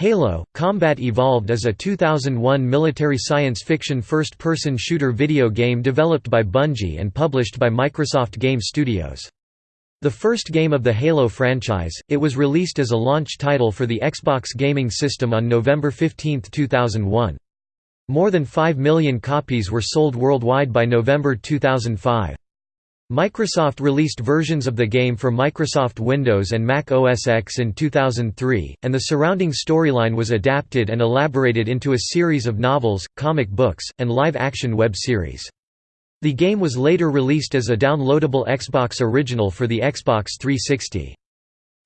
Halo – Combat Evolved is a 2001 military science fiction first-person shooter video game developed by Bungie and published by Microsoft Game Studios. The first game of the Halo franchise, it was released as a launch title for the Xbox gaming system on November 15, 2001. More than 5 million copies were sold worldwide by November 2005. Microsoft released versions of the game for Microsoft Windows and Mac OS X in 2003, and the surrounding storyline was adapted and elaborated into a series of novels, comic books, and live-action web series. The game was later released as a downloadable Xbox original for the Xbox 360.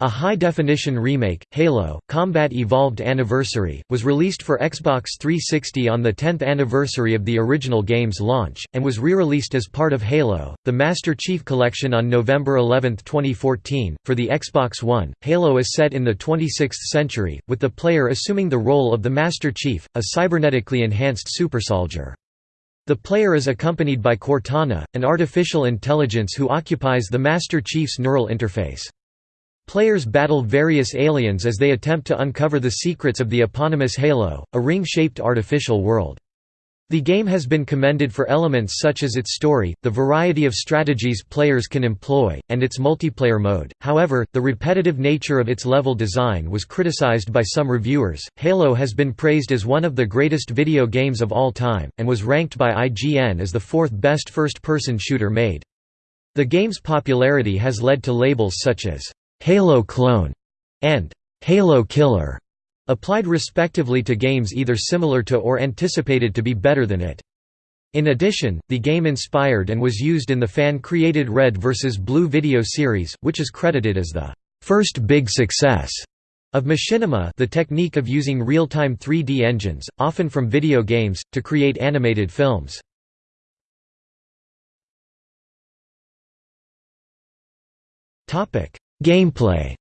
A high-definition remake, Halo, Combat Evolved Anniversary, was released for Xbox 360 on the 10th anniversary of the original game's launch, and was re-released as part of Halo, the Master Chief Collection on November 11, 2014. For the Xbox One, Halo is set in the 26th century, with the player assuming the role of the Master Chief, a cybernetically enhanced supersoldier. The player is accompanied by Cortana, an artificial intelligence who occupies the Master Chief's neural interface. Players battle various aliens as they attempt to uncover the secrets of the eponymous Halo, a ring-shaped artificial world. The game has been commended for elements such as its story, the variety of strategies players can employ, and its multiplayer mode. However, the repetitive nature of its level design was criticized by some reviewers. Halo has been praised as one of the greatest video games of all time, and was ranked by IGN as the fourth best first person shooter made. The game's popularity has led to labels such as Halo Clone, and Halo Killer, applied respectively to games either similar to or anticipated to be better than it. In addition, the game inspired and was used in the fan-created Red vs. Blue video series, which is credited as the first big success of machinima the technique of using real-time 3D engines, often from video games, to create animated films. Gameplay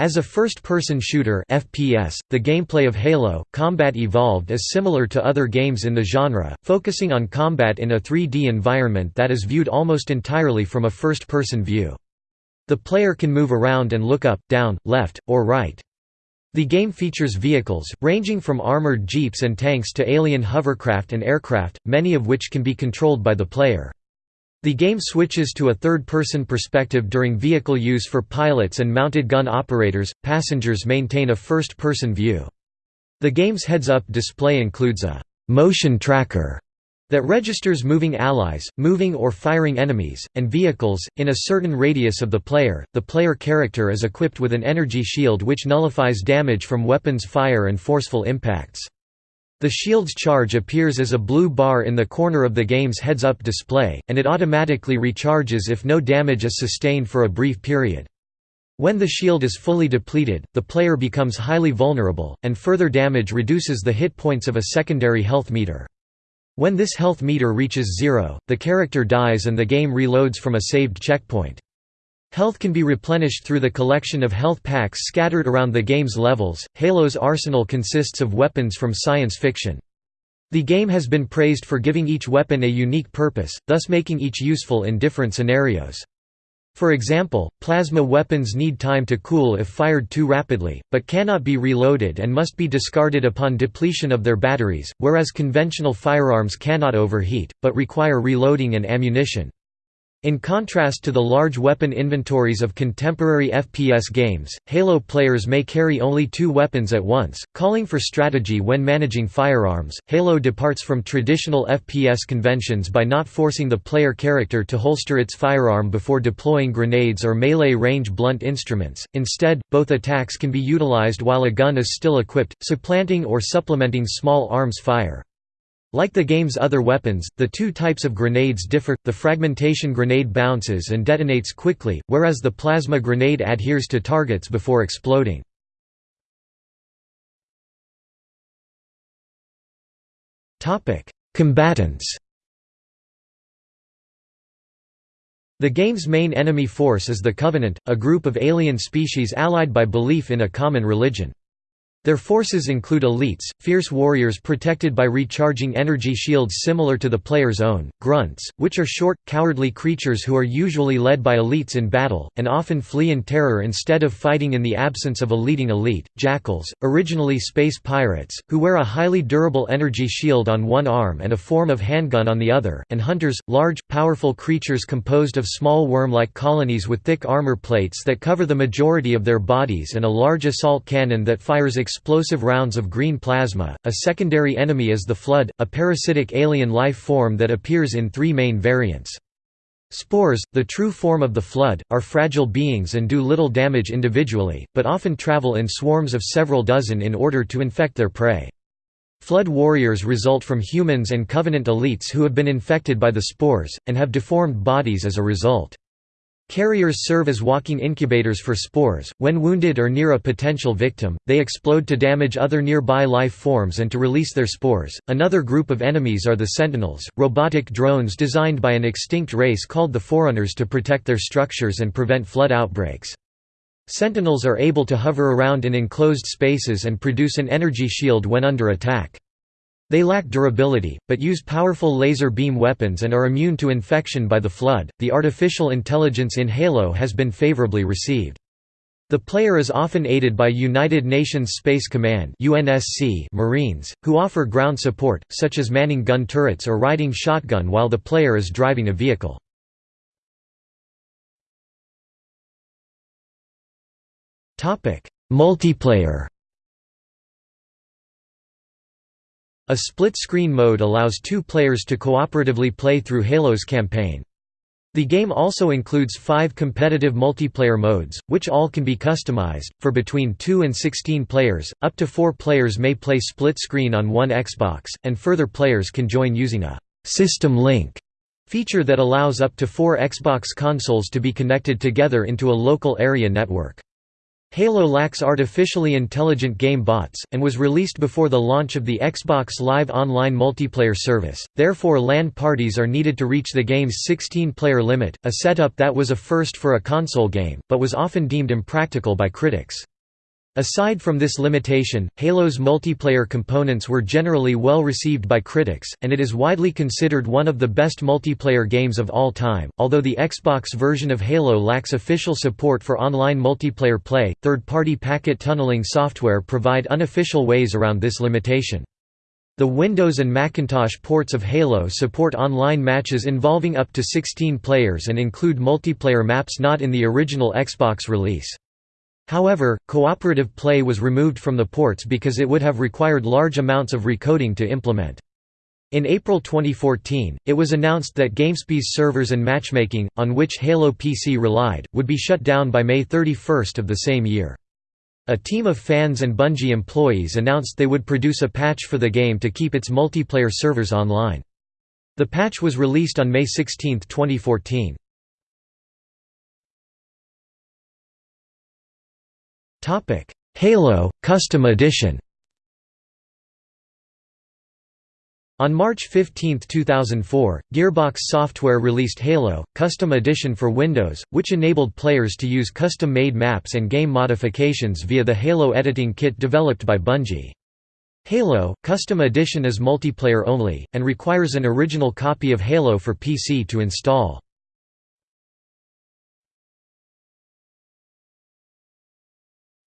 As a first-person shooter FPS, the gameplay of Halo, Combat Evolved is similar to other games in the genre, focusing on combat in a 3D environment that is viewed almost entirely from a first-person view. The player can move around and look up, down, left, or right. The game features vehicles, ranging from armored jeeps and tanks to alien hovercraft and aircraft, many of which can be controlled by the player. The game switches to a third-person perspective during vehicle use for pilots and mounted gun operators, passengers maintain a first-person view. The game's heads-up display includes a «motion tracker» that registers moving allies, moving or firing enemies, and vehicles, in a certain radius of the player. The player character is equipped with an energy shield which nullifies damage from weapons fire and forceful impacts. The shield's charge appears as a blue bar in the corner of the game's heads-up display, and it automatically recharges if no damage is sustained for a brief period. When the shield is fully depleted, the player becomes highly vulnerable, and further damage reduces the hit points of a secondary health meter. When this health meter reaches zero, the character dies and the game reloads from a saved checkpoint. Health can be replenished through the collection of health packs scattered around the game's levels. Halo's arsenal consists of weapons from science fiction. The game has been praised for giving each weapon a unique purpose, thus making each useful in different scenarios. For example, plasma weapons need time to cool if fired too rapidly, but cannot be reloaded and must be discarded upon depletion of their batteries, whereas conventional firearms cannot overheat, but require reloading and ammunition. In contrast to the large weapon inventories of contemporary FPS games, Halo players may carry only two weapons at once, calling for strategy when managing firearms. Halo departs from traditional FPS conventions by not forcing the player character to holster its firearm before deploying grenades or melee range blunt instruments. Instead, both attacks can be utilized while a gun is still equipped, supplanting or supplementing small arms fire. Like the game's other weapons, the two types of grenades differ, the fragmentation grenade bounces and detonates quickly, whereas the plasma grenade adheres to targets before exploding. Combatants The game's main enemy force is the Covenant, a group of alien species allied by belief in a common religion. Their forces include elites, fierce warriors protected by recharging energy shields similar to the player's own, grunts, which are short, cowardly creatures who are usually led by elites in battle, and often flee in terror instead of fighting in the absence of a leading elite, jackals, originally space pirates, who wear a highly durable energy shield on one arm and a form of handgun on the other, and hunters, large, powerful creatures composed of small worm-like colonies with thick armor plates that cover the majority of their bodies and a large assault cannon that fires explosive rounds of green plasma. A secondary enemy is the Flood, a parasitic alien life form that appears in three main variants. Spores, the true form of the Flood, are fragile beings and do little damage individually, but often travel in swarms of several dozen in order to infect their prey. Flood warriors result from humans and Covenant elites who have been infected by the spores, and have deformed bodies as a result. Carriers serve as walking incubators for spores. When wounded or near a potential victim, they explode to damage other nearby life forms and to release their spores. Another group of enemies are the Sentinels, robotic drones designed by an extinct race called the Forerunners to protect their structures and prevent flood outbreaks. Sentinels are able to hover around in enclosed spaces and produce an energy shield when under attack. They lack durability, but use powerful laser beam weapons and are immune to infection by the Flood. The artificial intelligence in Halo has been favorably received. The player is often aided by United Nations Space Command (UNSC) Marines, who offer ground support, such as manning gun turrets or riding shotgun while the player is driving a vehicle. Topic: Multiplayer. A split-screen mode allows two players to cooperatively play through Halo's campaign. The game also includes five competitive multiplayer modes, which all can be customized, for between 2 and 16 players, up to 4 players may play split-screen on one Xbox, and further players can join using a «system link» feature that allows up to four Xbox consoles to be connected together into a local area network. Halo lacks artificially intelligent game bots, and was released before the launch of the Xbox Live Online multiplayer service, therefore LAN parties are needed to reach the game's 16-player limit, a setup that was a first for a console game, but was often deemed impractical by critics. Aside from this limitation, Halo's multiplayer components were generally well received by critics, and it is widely considered one of the best multiplayer games of all time. Although the Xbox version of Halo lacks official support for online multiplayer play, third party packet tunneling software provide unofficial ways around this limitation. The Windows and Macintosh ports of Halo support online matches involving up to 16 players and include multiplayer maps not in the original Xbox release. However, cooperative play was removed from the ports because it would have required large amounts of recoding to implement. In April 2014, it was announced that GameSpy's servers and matchmaking, on which Halo PC relied, would be shut down by May 31 of the same year. A team of fans and Bungie employees announced they would produce a patch for the game to keep its multiplayer servers online. The patch was released on May 16, 2014. Topic: Halo Custom Edition. On March 15, 2004, Gearbox Software released Halo Custom Edition for Windows, which enabled players to use custom-made maps and game modifications via the Halo editing kit developed by Bungie. Halo Custom Edition is multiplayer only, and requires an original copy of Halo for PC to install.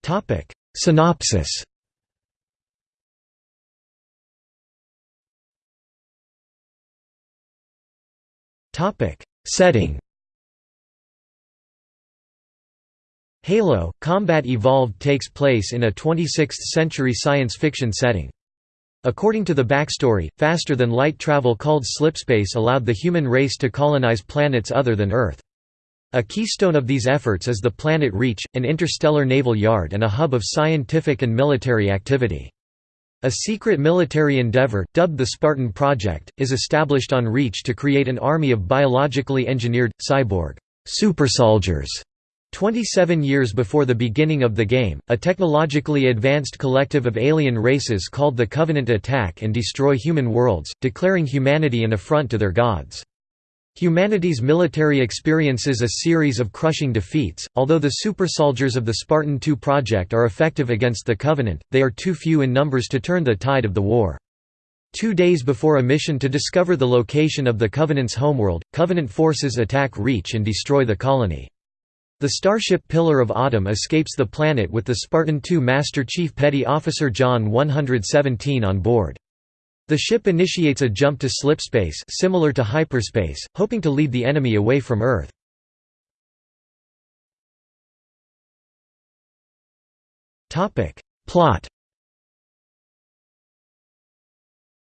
Topic Synopsis Topic Setting Halo Combat Evolved takes place in a 26th-century science fiction setting. According to the backstory, faster-than-light travel called slipspace allowed the human race to colonize planets other than Earth. A keystone of these efforts is the Planet Reach, an interstellar naval yard and a hub of scientific and military activity. A secret military endeavor, dubbed the Spartan Project, is established on Reach to create an army of biologically engineered, cyborg supersoldiers. 27 years before the beginning of the game, a technologically advanced collective of alien races called the Covenant attack and destroy human worlds, declaring humanity an affront to their gods. Humanity's military experiences a series of crushing defeats. Although the supersoldiers of the Spartan II project are effective against the Covenant, they are too few in numbers to turn the tide of the war. Two days before a mission to discover the location of the Covenant's homeworld, Covenant forces attack Reach and destroy the colony. The starship Pillar of Autumn escapes the planet with the Spartan II Master Chief Petty Officer John 117 on board. The ship initiates a jump to slipspace similar to hyperspace, hoping to lead the enemy away from Earth. Plot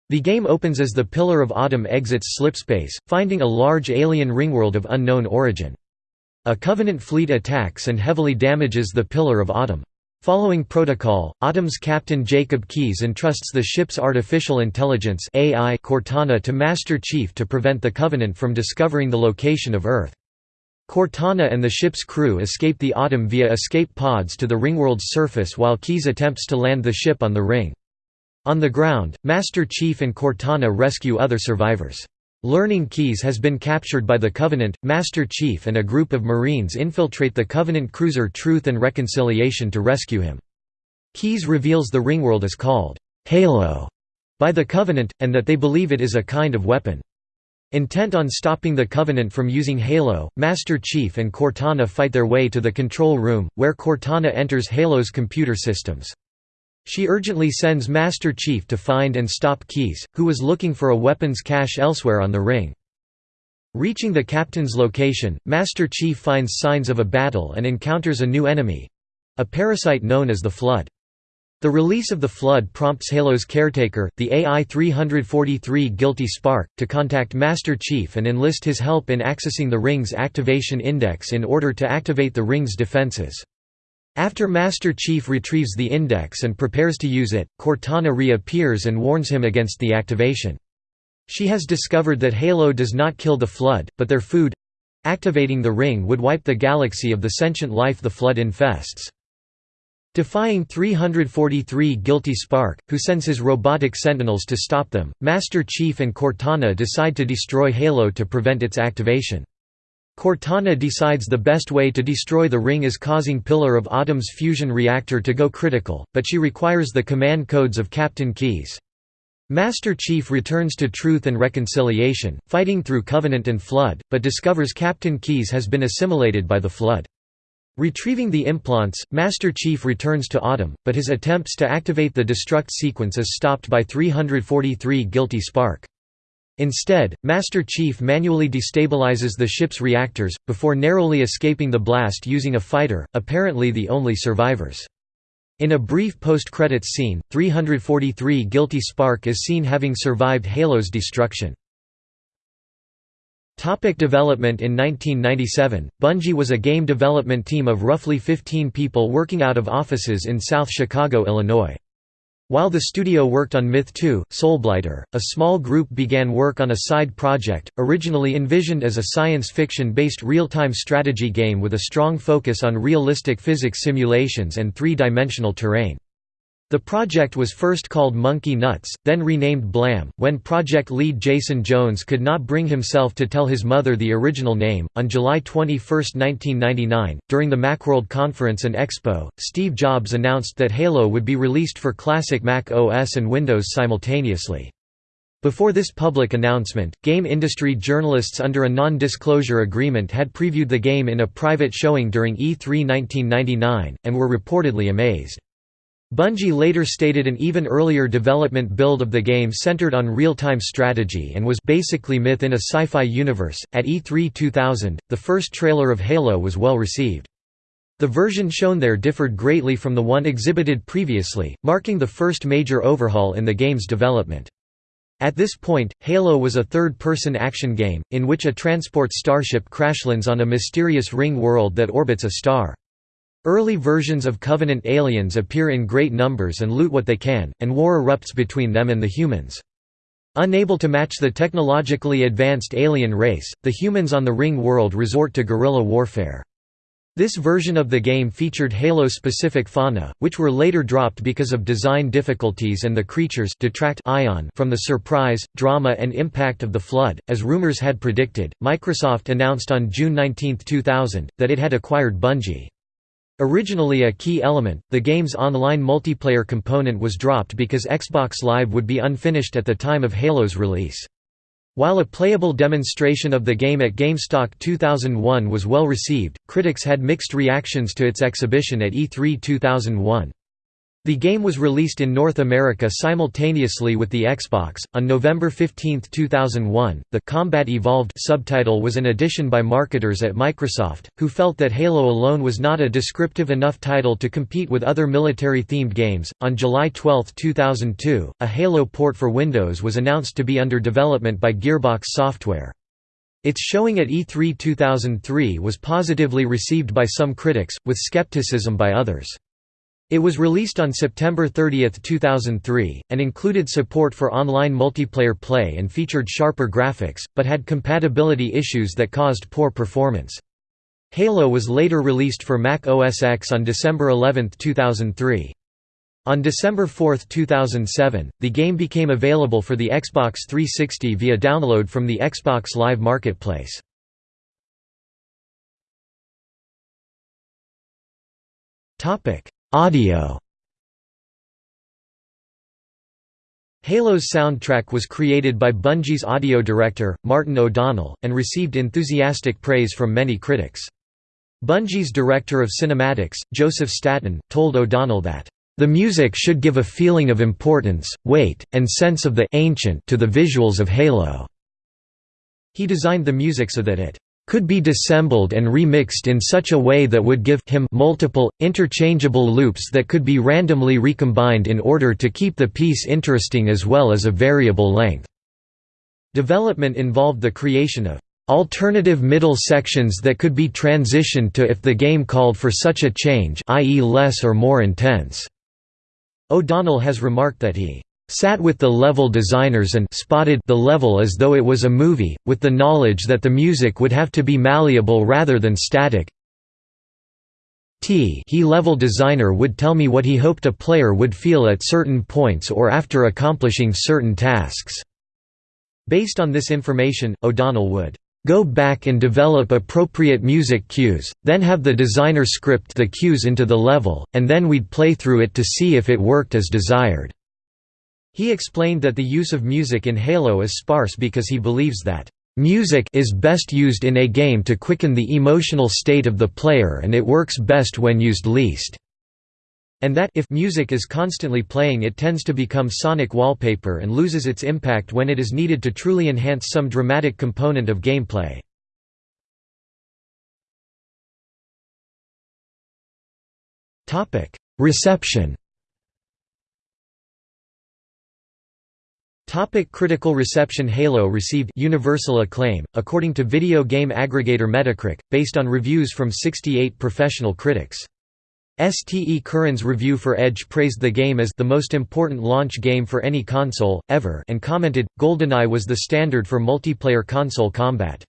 The game opens as the Pillar of Autumn exits slipspace, finding a large alien ringworld of unknown origin. A Covenant fleet attacks and heavily damages the Pillar of Autumn. Following protocol, Autumn's captain Jacob Keyes entrusts the ship's artificial intelligence AI Cortana to Master Chief to prevent the Covenant from discovering the location of Earth. Cortana and the ship's crew escape the Autumn via escape pods to the ringworld's surface while Keyes attempts to land the ship on the ring. On the ground, Master Chief and Cortana rescue other survivors. Learning Keyes has been captured by the Covenant, Master Chief and a group of Marines infiltrate the Covenant cruiser Truth and Reconciliation to rescue him. Keyes reveals the ringworld is called Halo by the Covenant, and that they believe it is a kind of weapon. Intent on stopping the Covenant from using Halo, Master Chief and Cortana fight their way to the control room, where Cortana enters Halo's computer systems. She urgently sends Master Chief to find and stop Keyes, who was looking for a weapons cache elsewhere on the ring. Reaching the captain's location, Master Chief finds signs of a battle and encounters a new enemy—a parasite known as the Flood. The release of the Flood prompts Halo's caretaker, the AI-343 Guilty Spark, to contact Master Chief and enlist his help in accessing the ring's activation index in order to activate the ring's defenses. After Master Chief retrieves the index and prepares to use it, Cortana reappears and warns him against the activation. She has discovered that Halo does not kill the Flood, but their food—activating the ring would wipe the galaxy of the sentient life the Flood infests. Defying 343 Guilty Spark, who sends his robotic sentinels to stop them, Master Chief and Cortana decide to destroy Halo to prevent its activation. Cortana decides the best way to destroy the ring is causing Pillar of Autumn's fusion reactor to go critical, but she requires the command codes of Captain Keyes. Master Chief returns to Truth and Reconciliation, fighting through Covenant and Flood, but discovers Captain Keyes has been assimilated by the Flood. Retrieving the implants, Master Chief returns to Autumn, but his attempts to activate the destruct sequence is stopped by 343 Guilty Spark. Instead, Master Chief manually destabilizes the ship's reactors, before narrowly escaping the blast using a fighter, apparently the only survivors. In a brief post-credits scene, 343 Guilty Spark is seen having survived Halo's destruction. Topic development In 1997, Bungie was a game development team of roughly 15 people working out of offices in South Chicago, Illinois. While the studio worked on Myth 2, Soulblighter, a small group began work on a side project, originally envisioned as a science fiction-based real-time strategy game with a strong focus on realistic physics simulations and three-dimensional terrain. The project was first called Monkey Nuts, then renamed Blam. When project lead Jason Jones could not bring himself to tell his mother the original name, on July 21, 1999, during the Macworld Conference and Expo, Steve Jobs announced that Halo would be released for classic Mac OS and Windows simultaneously. Before this public announcement, game industry journalists under a non-disclosure agreement had previewed the game in a private showing during E3 1999, and were reportedly amazed. Bungie later stated an even earlier development build of the game centered on real-time strategy and was basically myth in a sci-fi universe. At E3 2000, the first trailer of Halo was well received. The version shown there differed greatly from the one exhibited previously, marking the first major overhaul in the game's development. At this point, Halo was a third-person action game, in which a transport starship crashlands on a mysterious ring world that orbits a star. Early versions of Covenant aliens appear in great numbers and loot what they can, and war erupts between them and the humans. Unable to match the technologically advanced alien race, the humans on the Ring world resort to guerrilla warfare. This version of the game featured Halo-specific fauna, which were later dropped because of design difficulties and the creatures detract ion from the surprise, drama and impact of the flood. As rumors had predicted, Microsoft announced on June 19, 2000, that it had acquired Bungie. Originally a key element, the game's online multiplayer component was dropped because Xbox Live would be unfinished at the time of Halo's release. While a playable demonstration of the game at GameStock 2001 was well received, critics had mixed reactions to its exhibition at E3 2001. The game was released in North America simultaneously with the Xbox. On November 15, 2001, the Combat Evolved subtitle was an addition by marketers at Microsoft, who felt that Halo alone was not a descriptive enough title to compete with other military themed games. On July 12, 2002, a Halo port for Windows was announced to be under development by Gearbox Software. Its showing at E3 2003 was positively received by some critics, with skepticism by others. It was released on September 30, 2003, and included support for online multiplayer play and featured sharper graphics, but had compatibility issues that caused poor performance. Halo was later released for Mac OS X on December 11, 2003. On December 4, 2007, the game became available for the Xbox 360 via download from the Xbox Live Marketplace. Audio Halo's soundtrack was created by Bungie's audio director, Martin O'Donnell, and received enthusiastic praise from many critics. Bungie's director of cinematics, Joseph Staten, told O'Donnell that, "...the music should give a feeling of importance, weight, and sense of the ancient to the visuals of Halo." He designed the music so that it could be dissembled and remixed in such a way that would give him multiple, interchangeable loops that could be randomly recombined in order to keep the piece interesting as well as a variable length. Development involved the creation of alternative middle sections that could be transitioned to if the game called for such a change i.e. less or more intense. O'Donnell has remarked that he sat with the level designers and spotted the level as though it was a movie, with the knowledge that the music would have to be malleable rather than static. T he level designer would tell me what he hoped a player would feel at certain points or after accomplishing certain tasks. Based on this information, O'Donnell would go back and develop appropriate music cues, then have the designer script the cues into the level, and then we'd play through it to see if it worked as desired. He explained that the use of music in Halo is sparse because he believes that Music is best used in a game to quicken the emotional state of the player and it works best when used least. And that if music is constantly playing it tends to become sonic wallpaper and loses its impact when it is needed to truly enhance some dramatic component of gameplay. Reception Topic critical reception Halo received universal acclaim, according to video game aggregator Metacritic, based on reviews from 68 professional critics. STE Curran's review for Edge praised the game as the most important launch game for any console, ever and commented, GoldenEye was the standard for multiplayer console combat.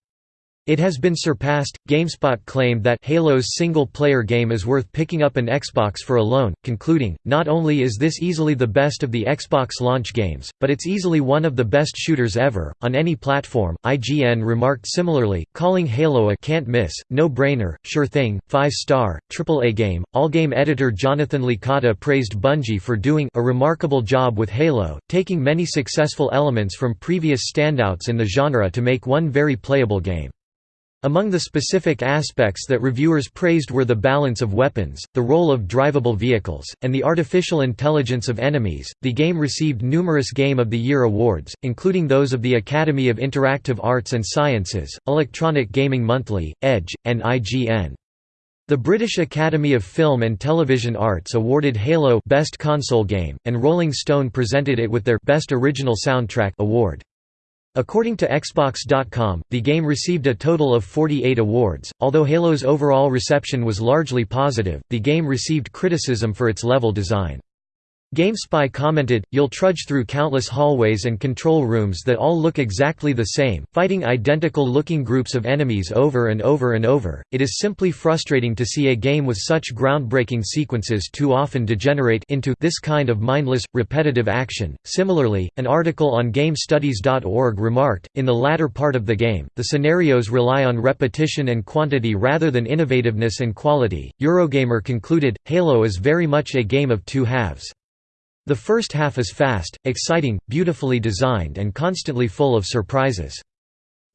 It has been surpassed. GameSpot claimed that Halo's single-player game is worth picking up an Xbox for alone, concluding, "Not only is this easily the best of the Xbox launch games, but it's easily one of the best shooters ever on any platform." IGN remarked similarly, calling Halo a can't-miss, no-brainer, sure thing, five-star, triple-A game. AllGame editor Jonathan Licata praised Bungie for doing a remarkable job with Halo, taking many successful elements from previous standouts in the genre to make one very playable game. Among the specific aspects that reviewers praised were the balance of weapons, the role of drivable vehicles, and the artificial intelligence of enemies. The game received numerous Game of the Year awards, including those of the Academy of Interactive Arts and Sciences, Electronic Gaming Monthly, Edge, and IGN. The British Academy of Film and Television Arts awarded Halo Best Console Game, and Rolling Stone presented it with their Best Original Soundtrack award. According to Xbox.com, the game received a total of 48 awards. Although Halo's overall reception was largely positive, the game received criticism for its level design. GameSpy commented, You'll trudge through countless hallways and control rooms that all look exactly the same, fighting identical-looking groups of enemies over and over and over. It is simply frustrating to see a game with such groundbreaking sequences too often degenerate into this kind of mindless, repetitive action. Similarly, an article on GameStudies.org remarked, in the latter part of the game, the scenarios rely on repetition and quantity rather than innovativeness and quality. Eurogamer concluded, Halo is very much a game of two halves. The first half is fast, exciting, beautifully designed and constantly full of surprises.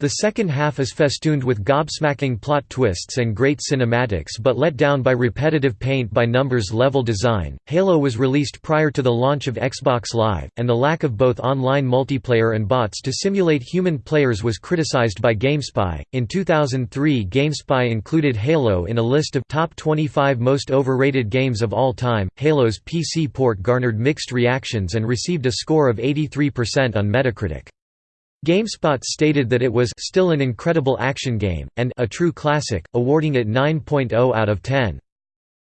The second half is festooned with gobsmacking plot twists and great cinematics but let down by repetitive paint-by-numbers level design. Halo was released prior to the launch of Xbox Live, and the lack of both online multiplayer and bots to simulate human players was criticized by GameSpy. In 2003, GameSpy included Halo in a list of top 25 most overrated games of all time. Halo's PC port garnered mixed reactions and received a score of 83% on Metacritic. GameSpot stated that it was still an incredible action game, and a true classic, awarding it 9.0 out of 10.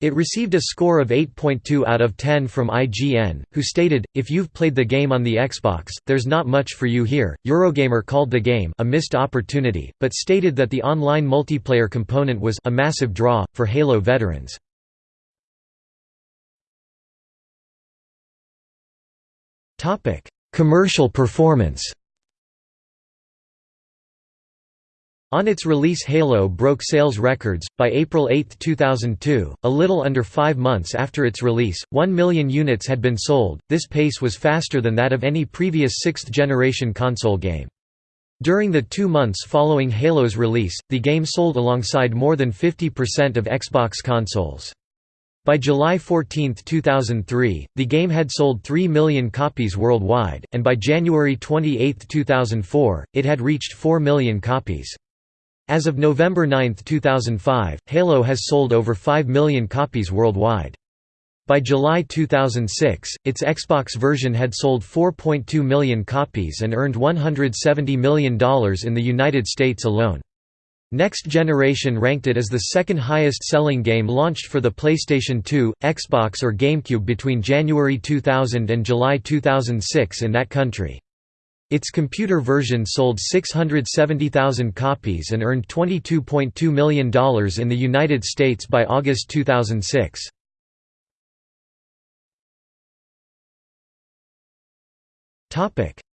It received a score of 8.2 out of 10 from IGN, who stated, If you've played the game on the Xbox, there's not much for you here. Eurogamer called the game a missed opportunity, but stated that the online multiplayer component was a massive draw, for Halo veterans. Commercial performance On its release Halo broke sales records. By April 8, 2002, a little under five months after its release, 1 million units had been sold. This pace was faster than that of any previous sixth-generation console game. During the two months following Halo's release, the game sold alongside more than 50% of Xbox consoles. By July 14, 2003, the game had sold 3 million copies worldwide, and by January 28, 2004, it had reached 4 million copies. As of November 9, 2005, Halo has sold over 5 million copies worldwide. By July 2006, its Xbox version had sold 4.2 million copies and earned $170 million in the United States alone. Next Generation ranked it as the second highest selling game launched for the PlayStation 2, Xbox or GameCube between January 2000 and July 2006 in that country. Its computer version sold 670,000 copies and earned $22.2 million in the United States by August 2006.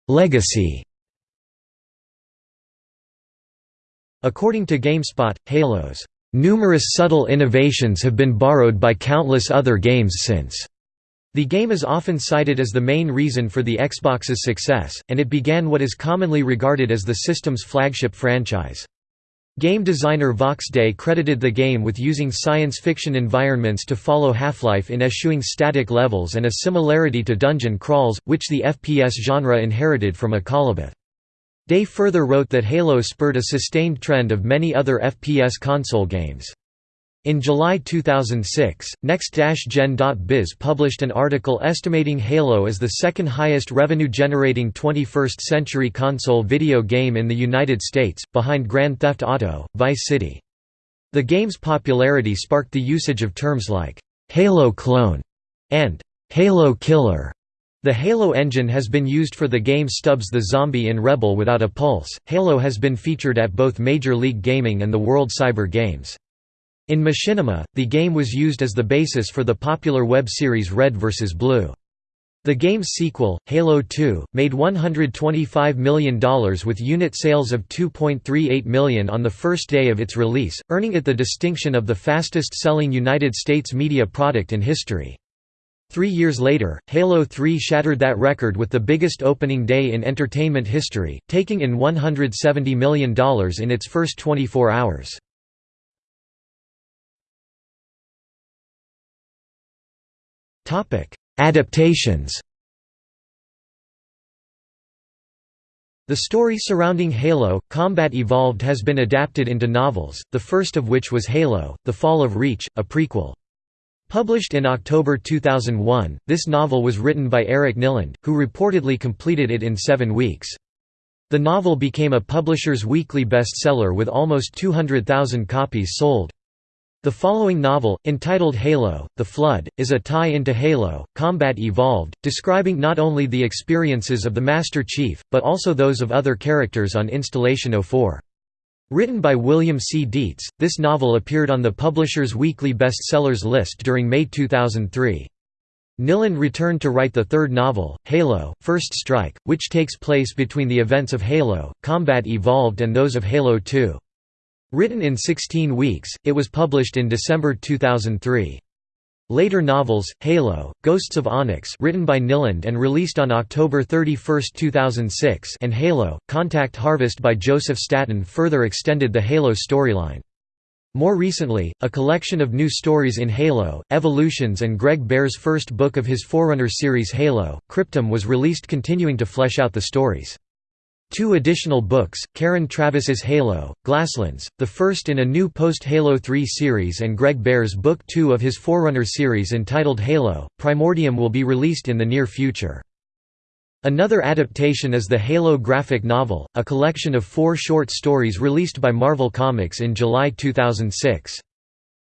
Legacy According to GameSpot, Halo's numerous subtle innovations have been borrowed by countless other games since. The game is often cited as the main reason for the Xbox's success, and it began what is commonly regarded as the system's flagship franchise. Game designer Vox Day credited the game with using science fiction environments to follow Half-Life in eschewing static levels and a similarity to dungeon crawls, which the FPS genre inherited from Akalabeth. Day further wrote that Halo spurred a sustained trend of many other FPS console games. In July 2006, Next-Gen.biz published an article estimating Halo as the second highest revenue-generating 21st-century console video game in the United States, behind Grand Theft Auto, Vice City. The game's popularity sparked the usage of terms like, "'Halo clone' and "'Halo killer'. The Halo engine has been used for the game Stubbs the Zombie in Rebel Without a Pulse. Halo has been featured at both Major League Gaming and the World Cyber Games. In Machinima, the game was used as the basis for the popular web series Red vs. Blue. The game's sequel, Halo 2, made $125 million with unit sales of 2.38 million on the first day of its release, earning it the distinction of the fastest-selling United States media product in history. Three years later, Halo 3 shattered that record with the biggest opening day in entertainment history, taking in $170 million in its first 24 hours. Adaptations. The story surrounding Halo, Combat Evolved has been adapted into novels, the first of which was Halo, The Fall of Reach, a prequel. Published in October 2001, this novel was written by Eric Nylund, who reportedly completed it in seven weeks. The novel became a Publisher's Weekly bestseller with almost 200,000 copies sold. The following novel, entitled Halo, The Flood, is a tie-in to Halo, Combat Evolved, describing not only the experiences of the Master Chief, but also those of other characters on Installation 04. Written by William C. Dietz, this novel appeared on the Publisher's Weekly Bestsellers list during May 2003. Nylund returned to write the third novel, Halo, First Strike, which takes place between the events of Halo, Combat Evolved and those of Halo 2. Written in 16 weeks, it was published in December 2003. Later novels, Halo, Ghosts of Onyx written by Nylund and released on October 31, 2006 and Halo, Contact Harvest by Joseph Staten further extended the Halo storyline. More recently, a collection of new stories in Halo, Evolutions and Greg Bear's first book of his Forerunner series Halo, Cryptum was released continuing to flesh out the stories. Two additional books, Karen Traviss's Halo, Glasslands, the first in a new post-Halo 3 series and Greg Bear's Book 2 of his Forerunner series entitled Halo, Primordium will be released in the near future. Another adaptation is the Halo graphic novel, a collection of four short stories released by Marvel Comics in July 2006.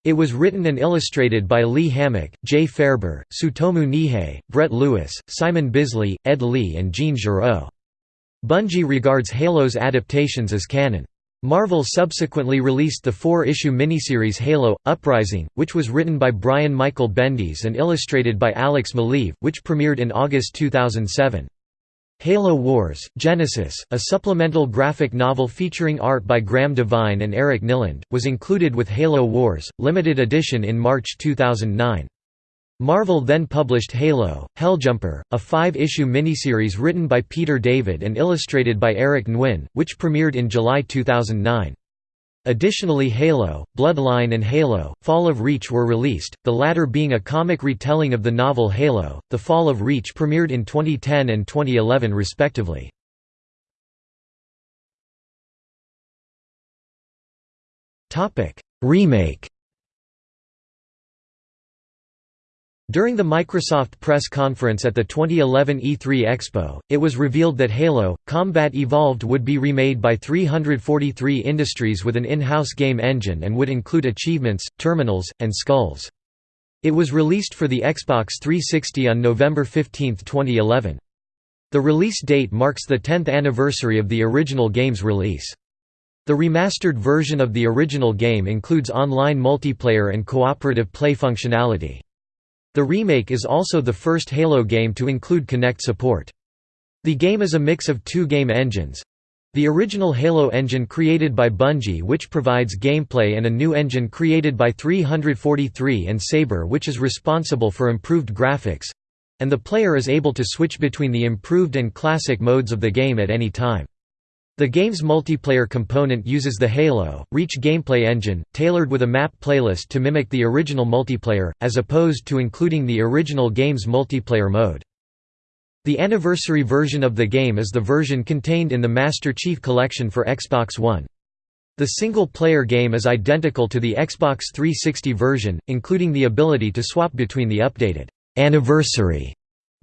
It was written and illustrated by Lee Hammock, Jay Faerber, Tsutomu Nihei, Brett Lewis, Simon Bisley, Ed Lee and Jean Giraud. Bungie regards Halo's adaptations as canon. Marvel subsequently released the four-issue miniseries Halo, Uprising, which was written by Brian Michael Bendis and illustrated by Alex Maleev, which premiered in August 2007. Halo Wars, Genesis, a supplemental graphic novel featuring art by Graham Devine and Eric Nylund, was included with Halo Wars, limited edition in March 2009. Marvel then published Halo, Helljumper, a five-issue miniseries written by Peter David and illustrated by Eric Nguyen, which premiered in July 2009. Additionally Halo, Bloodline and Halo, Fall of Reach were released, the latter being a comic retelling of the novel Halo, The Fall of Reach premiered in 2010 and 2011 respectively. Remake During the Microsoft press conference at the 2011 E3 Expo, it was revealed that Halo, Combat Evolved would be remade by 343 Industries with an in-house game engine and would include achievements, terminals, and skulls. It was released for the Xbox 360 on November 15, 2011. The release date marks the 10th anniversary of the original game's release. The remastered version of the original game includes online multiplayer and cooperative play functionality. The remake is also the first Halo game to include Kinect support. The game is a mix of two game engines. The original Halo engine created by Bungie which provides gameplay and a new engine created by 343 and Saber which is responsible for improved graphics—and the player is able to switch between the improved and classic modes of the game at any time. The game's multiplayer component uses the Halo, Reach gameplay engine, tailored with a map playlist to mimic the original multiplayer, as opposed to including the original game's multiplayer mode. The anniversary version of the game is the version contained in the Master Chief Collection for Xbox One. The single-player game is identical to the Xbox 360 version, including the ability to swap between the updated «anniversary»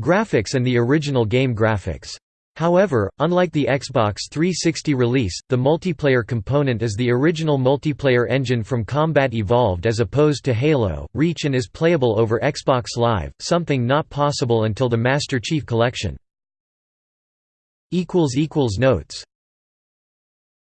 graphics and the original game graphics. However, unlike the Xbox 360 release, the multiplayer component is the original multiplayer engine from Combat Evolved as opposed to Halo, Reach and is playable over Xbox Live, something not possible until the Master Chief Collection. Notes